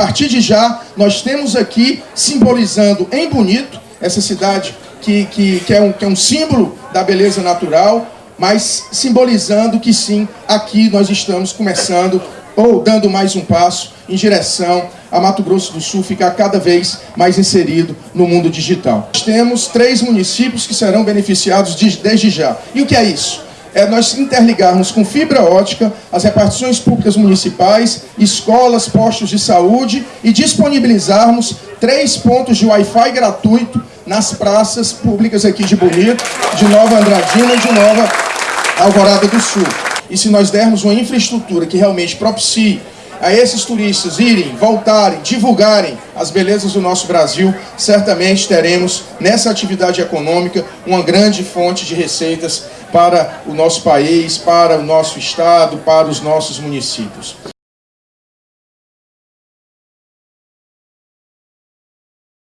partir de já, nós temos aqui, simbolizando em Bonito, essa cidade que, que, que, é, um, que é um símbolo da beleza natural, mas simbolizando que sim, aqui nós estamos começando ou dando mais um passo em direção a Mato Grosso do Sul ficar cada vez mais inserido no mundo digital. Nós temos três municípios que serão beneficiados desde já. E o que é isso? É nós interligarmos com fibra ótica as repartições públicas municipais, escolas, postos de saúde e disponibilizarmos três pontos de Wi-Fi gratuito nas praças públicas aqui de Bonito, de Nova Andradina e de Nova Alvorada do Sul. E se nós dermos uma infraestrutura que realmente propicie a esses turistas irem, voltarem, divulgarem as belezas do nosso Brasil, certamente teremos nessa atividade econômica uma grande fonte de receitas para o nosso país, para o nosso estado, para os nossos municípios.